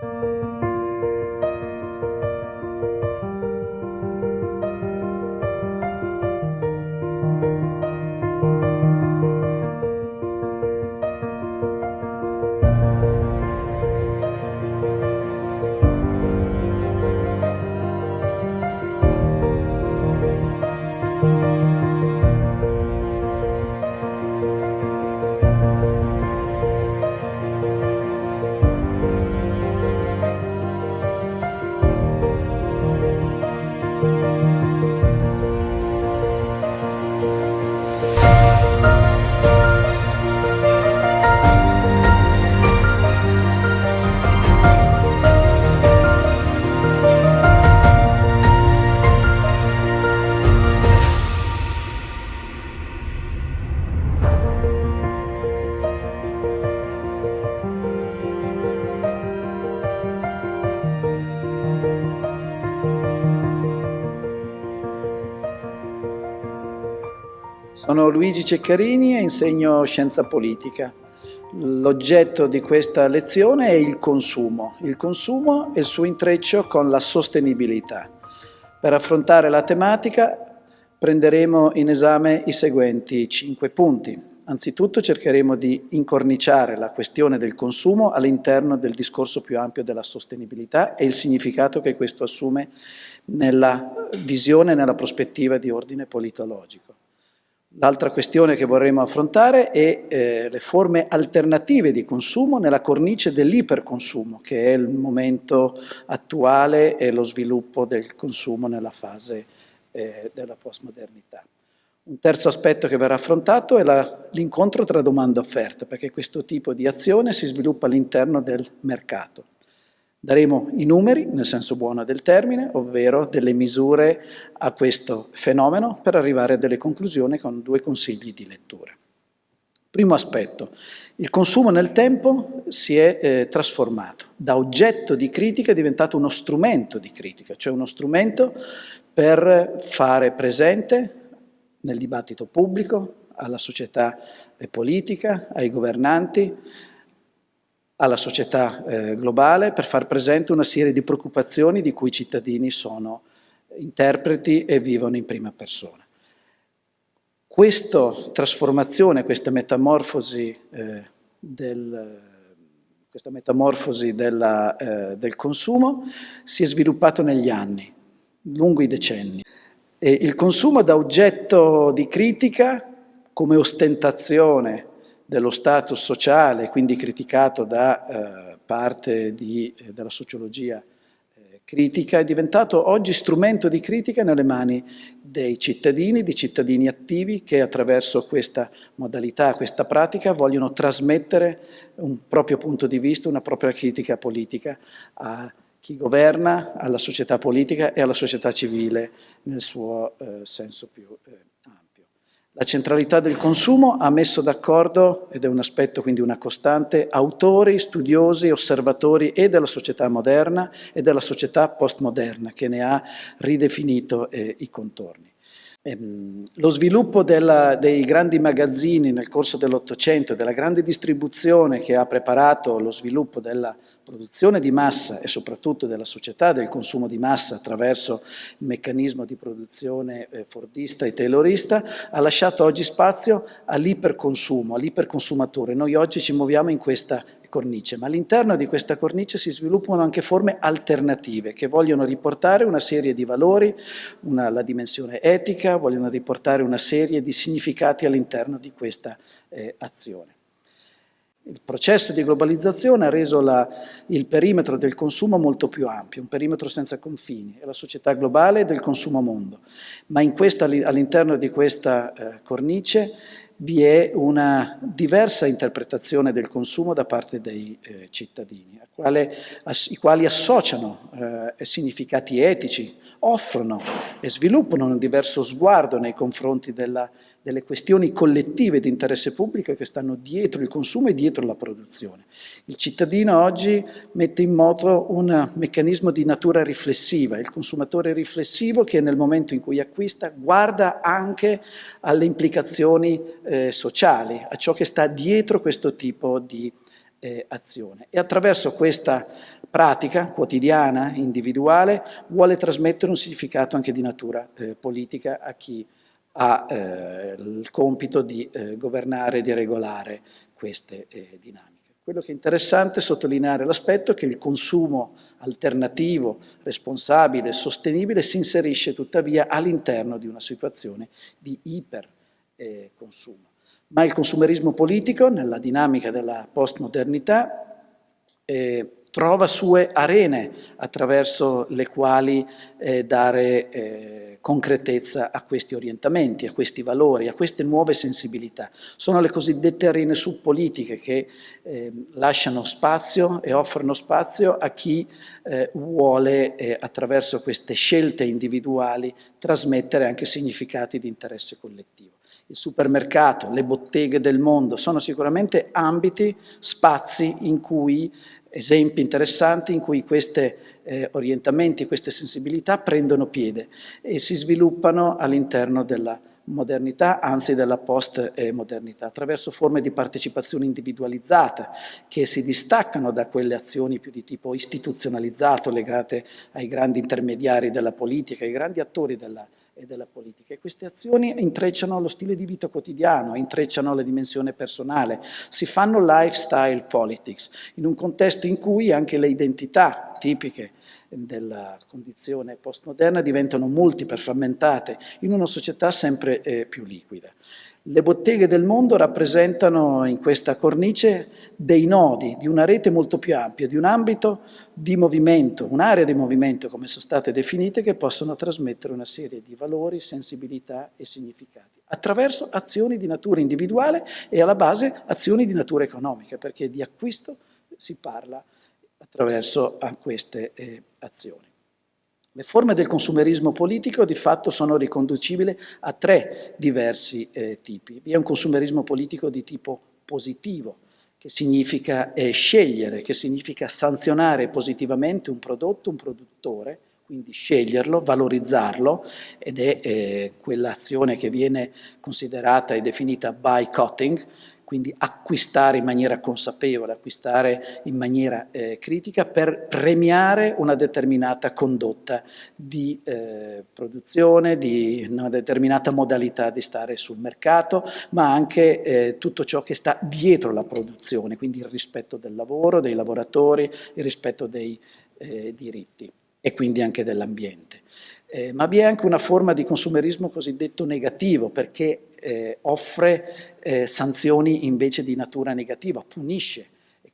Sono Luigi Ceccarini e insegno scienza politica. L'oggetto di questa lezione è il consumo, il consumo e il suo intreccio con la sostenibilità. Per affrontare la tematica prenderemo in esame i seguenti cinque punti. Anzitutto cercheremo di incorniciare la questione del consumo all'interno del discorso più ampio della sostenibilità e il significato che questo assume nella visione e nella prospettiva di ordine politologico. L'altra questione che vorremmo affrontare è eh, le forme alternative di consumo nella cornice dell'iperconsumo, che è il momento attuale e lo sviluppo del consumo nella fase eh, della postmodernità. Un terzo aspetto che verrà affrontato è l'incontro tra domanda e offerta, perché questo tipo di azione si sviluppa all'interno del mercato. Daremo i numeri, nel senso buono del termine, ovvero delle misure a questo fenomeno per arrivare a delle conclusioni con due consigli di lettura. Primo aspetto, il consumo nel tempo si è eh, trasformato, da oggetto di critica è diventato uno strumento di critica, cioè uno strumento per fare presente nel dibattito pubblico, alla società politica, ai governanti, alla società eh, globale per far presente una serie di preoccupazioni di cui i cittadini sono interpreti e vivono in prima persona. Questa trasformazione, questa metamorfosi, eh, del, questa metamorfosi della, eh, del consumo si è sviluppato negli anni, lungo i decenni. E il consumo da oggetto di critica come ostentazione dello status sociale, quindi criticato da eh, parte di, eh, della sociologia eh, critica, è diventato oggi strumento di critica nelle mani dei cittadini, di cittadini attivi che attraverso questa modalità, questa pratica vogliono trasmettere un proprio punto di vista, una propria critica politica a chi governa, alla società politica e alla società civile nel suo eh, senso più eh, la centralità del consumo ha messo d'accordo, ed è un aspetto quindi una costante, autori, studiosi, osservatori e della società moderna e della società postmoderna che ne ha ridefinito eh, i contorni. Ehm, lo sviluppo della, dei grandi magazzini nel corso dell'Ottocento, della grande distribuzione che ha preparato lo sviluppo della produzione di massa e soprattutto della società del consumo di massa attraverso il meccanismo di produzione eh, fordista e taylorista, ha lasciato oggi spazio all'iperconsumo, all'iperconsumatore. Noi oggi ci muoviamo in questa cornice, ma all'interno di questa cornice si sviluppano anche forme alternative che vogliono riportare una serie di valori, una, la dimensione etica, vogliono riportare una serie di significati all'interno di questa eh, azione. Il processo di globalizzazione ha reso la, il perimetro del consumo molto più ampio, un perimetro senza confini, è la società globale del consumo mondo, ma all'interno di questa eh, cornice vi è una diversa interpretazione del consumo da parte dei eh, cittadini, quale, as, i quali associano eh, significati etici, offrono e sviluppano un diverso sguardo nei confronti della delle questioni collettive di interesse pubblico che stanno dietro il consumo e dietro la produzione. Il cittadino oggi mette in moto un meccanismo di natura riflessiva, il consumatore riflessivo che nel momento in cui acquista guarda anche alle implicazioni eh, sociali, a ciò che sta dietro questo tipo di eh, azione. E attraverso questa pratica quotidiana, individuale, vuole trasmettere un significato anche di natura eh, politica a chi ha eh, il compito di eh, governare e di regolare queste eh, dinamiche. Quello che è interessante è sottolineare l'aspetto che il consumo alternativo, responsabile, sostenibile si inserisce tuttavia all'interno di una situazione di iperconsumo. Ma il consumerismo politico, nella dinamica della postmodernità, eh, trova sue arene attraverso le quali eh, dare eh, concretezza a questi orientamenti, a questi valori, a queste nuove sensibilità. Sono le cosiddette arene subpolitiche che eh, lasciano spazio e offrono spazio a chi eh, vuole eh, attraverso queste scelte individuali trasmettere anche significati di interesse collettivo il supermercato, le botteghe del mondo, sono sicuramente ambiti, spazi in cui esempi interessanti in cui questi eh, orientamenti, queste sensibilità prendono piede e si sviluppano all'interno della modernità, anzi della post-modernità, attraverso forme di partecipazione individualizzata che si distaccano da quelle azioni più di tipo istituzionalizzato legate ai grandi intermediari della politica, ai grandi attori della e della politica. E queste azioni intrecciano lo stile di vita quotidiano, intrecciano la dimensione personale, si fanno lifestyle politics, in un contesto in cui anche le identità tipiche della condizione postmoderna diventano multiple, frammentate, in una società sempre eh, più liquida. Le botteghe del mondo rappresentano in questa cornice dei nodi di una rete molto più ampia, di un ambito di movimento, un'area di movimento come sono state definite, che possono trasmettere una serie di valori, sensibilità e significati, attraverso azioni di natura individuale e alla base azioni di natura economica, perché di acquisto si parla attraverso queste eh, azioni. Le forme del consumerismo politico di fatto sono riconducibili a tre diversi eh, tipi. Vi è un consumerismo politico di tipo positivo, che significa eh, scegliere, che significa sanzionare positivamente un prodotto, un produttore, quindi sceglierlo, valorizzarlo, ed è eh, quell'azione che viene considerata e definita boycotting, quindi acquistare in maniera consapevole, acquistare in maniera eh, critica per premiare una determinata condotta di eh, produzione, di una determinata modalità di stare sul mercato, ma anche eh, tutto ciò che sta dietro la produzione, quindi il rispetto del lavoro, dei lavoratori, il rispetto dei eh, diritti e quindi anche dell'ambiente. Eh, ma vi è anche una forma di consumerismo cosiddetto negativo, perché eh, offre eh, sanzioni invece di natura negativa, punisce,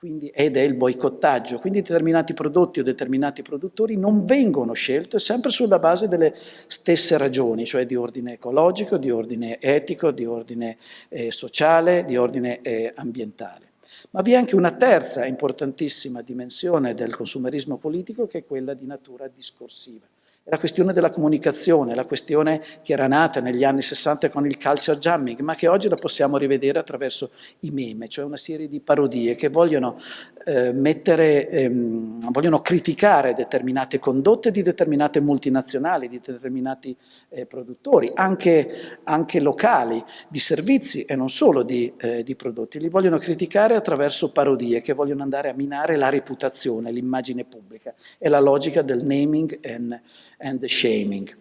quindi, ed è il boicottaggio. Quindi determinati prodotti o determinati produttori non vengono scelti sempre sulla base delle stesse ragioni, cioè di ordine ecologico, di ordine etico, di ordine eh, sociale, di ordine eh, ambientale. Ma vi è anche una terza importantissima dimensione del consumerismo politico che è quella di natura discorsiva la questione della comunicazione, la questione che era nata negli anni 60 con il culture jamming, ma che oggi la possiamo rivedere attraverso i meme, cioè una serie di parodie che vogliono eh, mettere, ehm, vogliono criticare determinate condotte di determinate multinazionali, di determinati eh, produttori, anche, anche, locali, di servizi e non solo di, eh, di prodotti. Li vogliono criticare attraverso parodie che vogliono andare a minare la reputazione, l'immagine pubblica. È la logica del naming and, and shaming.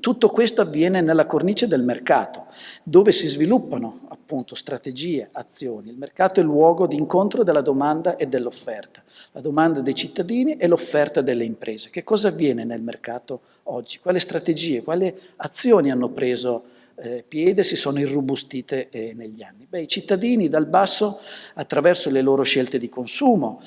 Tutto questo avviene nella cornice del mercato, dove si sviluppano appunto strategie, azioni. Il mercato è il luogo di incontro della domanda e dell'offerta, la domanda dei cittadini e l'offerta delle imprese. Che cosa avviene nel mercato oggi? Quali strategie, quali azioni hanno preso eh, piede, si sono irrobustite eh, negli anni? Beh, i cittadini dal basso, attraverso le loro scelte di consumo,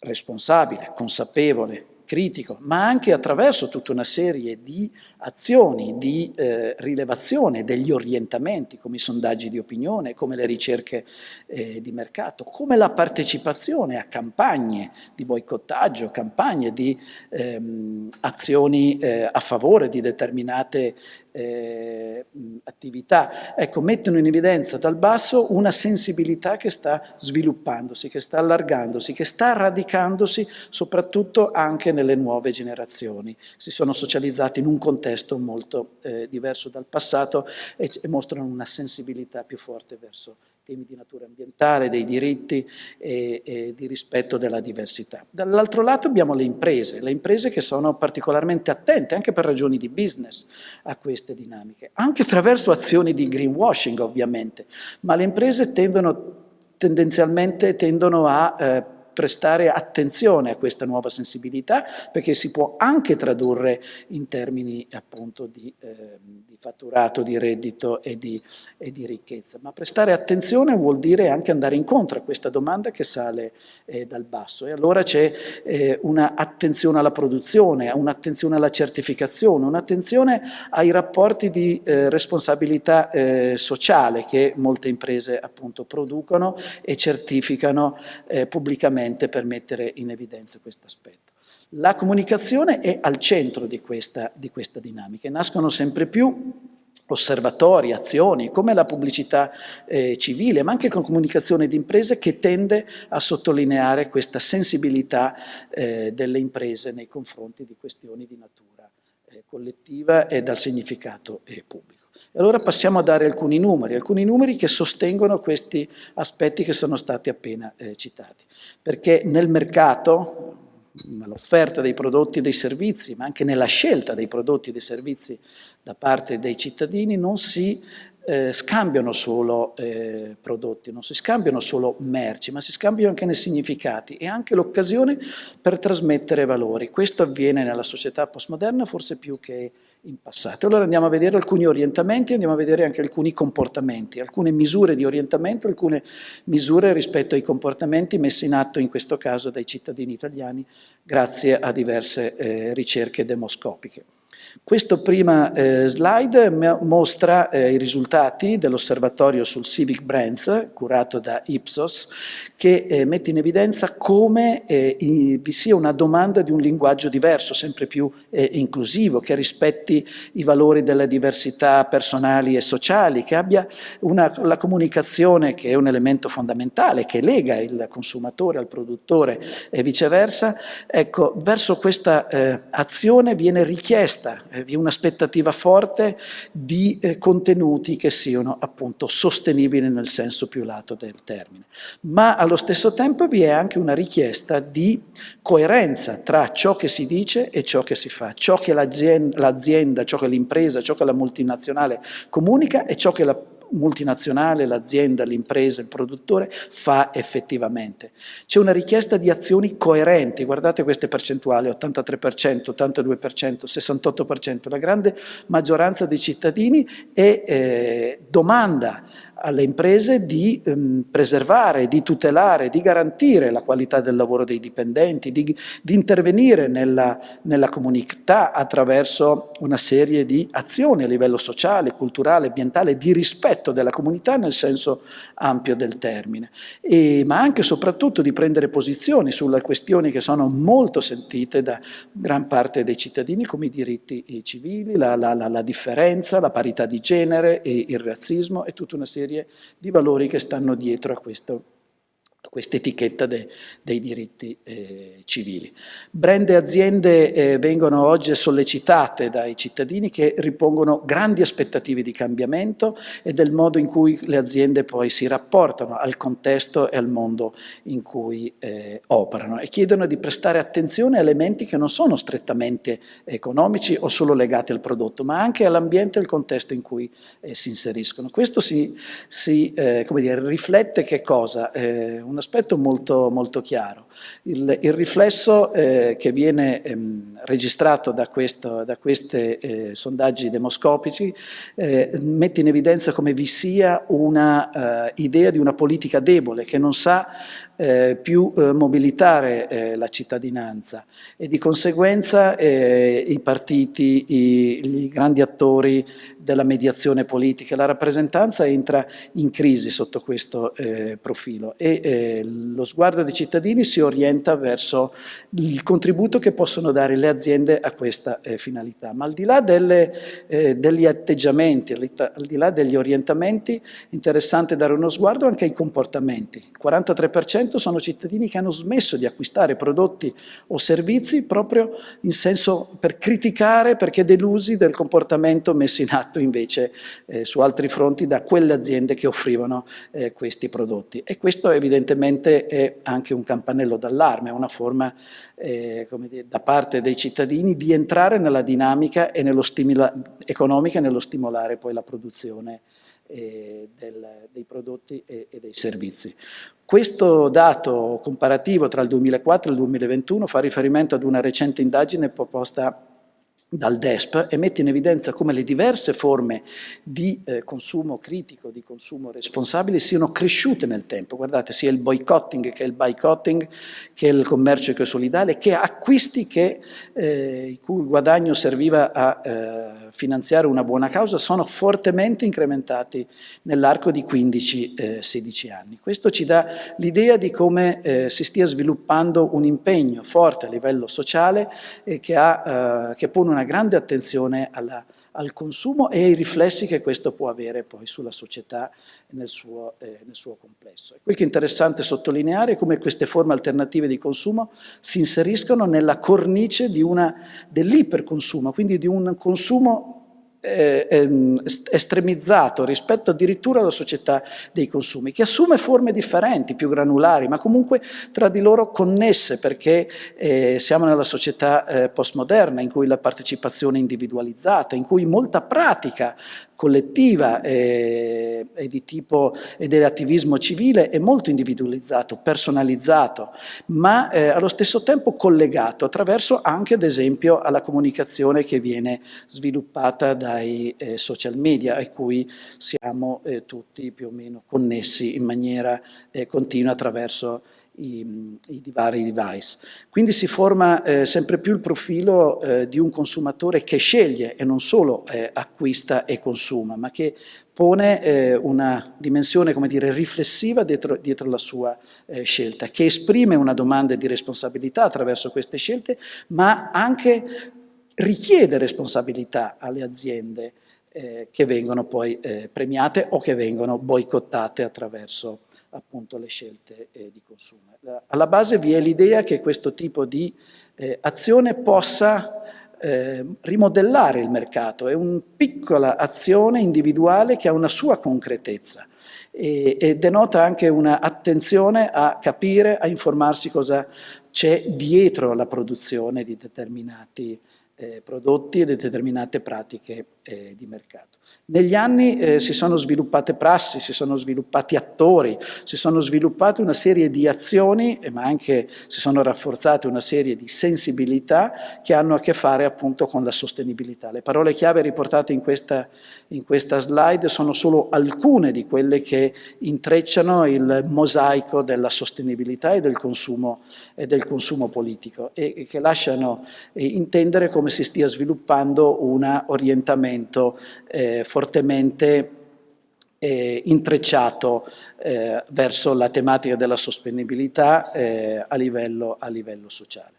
responsabile, consapevole, critico, ma anche attraverso tutta una serie di azioni di eh, rilevazione degli orientamenti, come i sondaggi di opinione, come le ricerche eh, di mercato, come la partecipazione a campagne di boicottaggio, campagne di ehm, azioni eh, a favore di determinate eh, attività, ecco, mettono in evidenza dal basso una sensibilità che sta sviluppandosi, che sta allargandosi, che sta radicandosi soprattutto anche nelle nuove generazioni. Si sono socializzati in un contesto molto eh, diverso dal passato e, e mostrano una sensibilità più forte verso temi di natura ambientale, dei diritti e, e di rispetto della diversità. Dall'altro lato abbiamo le imprese, le imprese che sono particolarmente attente, anche per ragioni di business, a queste dinamiche, anche attraverso azioni di greenwashing ovviamente, ma le imprese tendono tendenzialmente tendono a eh, prestare attenzione a questa nuova sensibilità perché si può anche tradurre in termini appunto di, eh, di fatturato, di reddito e di, e di, ricchezza. Ma prestare attenzione vuol dire anche andare incontro a questa domanda che sale eh, dal basso e allora c'è eh, un'attenzione alla produzione, un'attenzione alla certificazione, un'attenzione ai rapporti di eh, responsabilità eh, sociale che molte imprese appunto producono e certificano eh, pubblicamente sicuramente per mettere in evidenza questo aspetto. La comunicazione è al centro di questa, di questa dinamica, nascono sempre più osservatori, azioni, come la pubblicità eh, civile, ma anche con comunicazione di imprese che tende a sottolineare questa sensibilità eh, delle imprese nei confronti di questioni di natura eh, collettiva e dal significato eh, pubblico. E allora passiamo a dare alcuni numeri, alcuni numeri che sostengono questi aspetti che sono stati appena eh, citati. Perché nel mercato, nell'offerta dei prodotti e dei servizi, ma anche nella scelta dei prodotti e dei servizi da parte dei cittadini, non si eh, scambiano solo eh, prodotti, non si scambiano solo merci, ma si scambiano anche nei significati e anche l'occasione per trasmettere valori. Questo avviene nella società postmoderna forse più che in passato. Allora andiamo a vedere alcuni orientamenti, andiamo a vedere anche alcuni comportamenti, alcune misure di orientamento, alcune misure rispetto ai comportamenti messi in atto in questo caso dai cittadini italiani grazie a diverse eh, ricerche demoscopiche. Questo prima eh, slide mostra eh, i risultati dell'osservatorio sul Civic Brands, curato da Ipsos, che eh, mette in evidenza come eh, i, vi sia una domanda di un linguaggio diverso, sempre più eh, inclusivo, che rispetti i valori delle diversità personali e sociali, che abbia una, la comunicazione che è un elemento fondamentale, che lega il consumatore al produttore e viceversa. Ecco, verso questa eh, azione viene richiesta eh, vi è un'aspettativa forte di eh, contenuti che siano appunto sostenibili nel senso più lato del termine. Ma allo stesso tempo vi è anche una richiesta di coerenza tra ciò che si dice e ciò che si fa, ciò che l'azienda, ciò che l'impresa, ciò che la multinazionale comunica e ciò che la multinazionale, l'azienda, l'impresa, il produttore fa effettivamente. C'è una richiesta di azioni coerenti, guardate queste percentuali, 83%, 82%, 68%, la grande maggioranza dei cittadini è, eh, domanda alle imprese di ehm, preservare, di tutelare, di garantire la qualità del lavoro dei dipendenti, di, di intervenire nella, nella, comunità attraverso una serie di azioni a livello sociale, culturale, ambientale, di rispetto della comunità nel senso ampio del termine, e, ma anche e soprattutto di prendere posizioni sulle questioni che sono molto sentite da gran parte dei cittadini come i diritti civili, la, la, la, la differenza, la parità di genere, il razzismo e tutta una serie serie di valori che stanno dietro a questo questa etichetta de, dei diritti eh, civili. Brand e aziende eh, vengono oggi sollecitate dai cittadini che ripongono grandi aspettative di cambiamento e del modo in cui le aziende poi si rapportano al contesto e al mondo in cui eh, operano e chiedono di prestare attenzione a elementi che non sono strettamente economici o solo legati al prodotto, ma anche all'ambiente e al contesto in cui eh, si inseriscono. Questo si, si eh, dire, riflette che cosa? Eh, un aspetto molto, molto chiaro. Il, il riflesso eh, che viene ehm, registrato da, questi eh, sondaggi demoscopici eh, mette in evidenza come vi sia una eh, di una politica debole che non sa eh, più eh, mobilitare eh, la cittadinanza e di conseguenza eh, i partiti, i, i, grandi attori della mediazione politica, la rappresentanza entra in crisi sotto questo eh, profilo e eh, lo sguardo dei cittadini si orienta verso il contributo che possono dare le aziende a questa finalità. Ma al di là delle, degli atteggiamenti, al di là degli orientamenti, è interessante dare uno sguardo anche ai comportamenti. Il 43% sono cittadini che hanno smesso di acquistare prodotti o servizi proprio in senso per criticare, perché delusi del comportamento messo in atto invece eh, su altri fronti da quelle aziende che offrivano eh, questi prodotti. E questo evidentemente è anche un campanello d'allarme, una forma eh, dire, da parte dei cittadini di entrare nella dinamica e nello economica e nello stimolare poi la produzione eh, del, dei prodotti e, e, dei servizi. Questo dato comparativo tra il 2004 e il 2021 fa riferimento ad una recente indagine proposta dal DESP e mette in evidenza come le diverse forme di eh, consumo critico, di consumo responsabile siano cresciute nel tempo. Guardate, sia il boycotting che il boycotting, che il commercio ecosolidale, che acquisti che, eh, il cui guadagno serviva a eh, finanziare una buona causa, sono fortemente incrementati nell'arco di 15-16 eh, anni. Questo ci dà l'idea di come eh, si stia sviluppando un impegno forte a livello sociale che, ha, eh, che pone una grande attenzione alla, al consumo e ai riflessi che questo può avere poi sulla società nel suo, eh, nel suo complesso. E quel che è interessante sottolineare è come queste forme alternative di consumo si inseriscono nella cornice dell'iperconsumo, quindi di un consumo eh, ehm, estremizzato rispetto addirittura alla società dei consumi, che assume forme differenti, più granulari, ma comunque tra di loro connesse, perché eh, siamo nella società eh, postmoderna in cui la partecipazione è individualizzata, in cui molta pratica collettiva e, e di tipo e dell'attivismo civile è molto individualizzato, personalizzato, ma eh, allo stesso tempo collegato attraverso anche ad esempio alla comunicazione che viene sviluppata dai eh, social media a cui siamo eh, tutti più o meno connessi in maniera eh, continua attraverso i, i vari device. Quindi si forma eh, sempre più il profilo eh, di un consumatore che sceglie e non solo eh, acquista e consuma, ma che pone eh, una dimensione, come dire, riflessiva dietro, dietro la sua eh, scelta, che esprime una domanda di responsabilità attraverso queste scelte, ma anche richiede responsabilità alle aziende eh, che vengono poi premiate o che vengono boicottate attraverso appunto le scelte eh, di consumo. Alla base vi è l'idea che questo tipo di eh, azione possa eh, rimodellare il mercato, è una piccola azione individuale che ha una sua concretezza e, e denota anche un'attenzione a capire, a informarsi cosa c'è dietro la produzione di determinati eh, prodotti e di determinate pratiche eh, di mercato. Negli anni eh, si sono sviluppate prassi, si sono sviluppati attori, si sono sviluppate una serie di azioni, ma anche si sono rafforzate una serie di sensibilità che hanno a che fare appunto con la sostenibilità. Le parole chiave riportate in questa, in questa slide sono solo alcune di quelle che intrecciano il mosaico della sostenibilità e del consumo, e del consumo politico e, e che lasciano eh, intendere come si stia sviluppando un orientamento eh, fortemente eh, intrecciato eh, verso la tematica della sostenibilità eh, a livello, a livello sociale.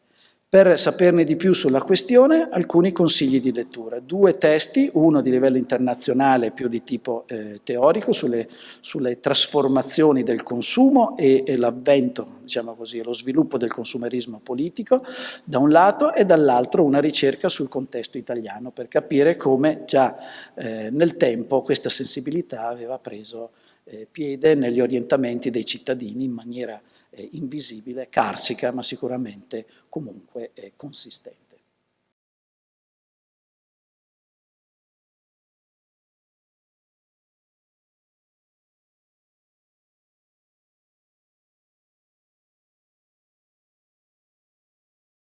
Per saperne di più sulla questione, alcuni consigli di lettura. Due testi, uno di livello internazionale più di tipo eh, teorico sulle, sulle, trasformazioni del consumo e, e l'avvento, diciamo così, lo sviluppo del consumerismo politico, da un lato, e dall'altro una ricerca sul contesto italiano per capire come già eh, nel tempo questa sensibilità aveva preso eh, piede negli orientamenti dei cittadini in maniera invisibile, carsica, ma sicuramente comunque consistente.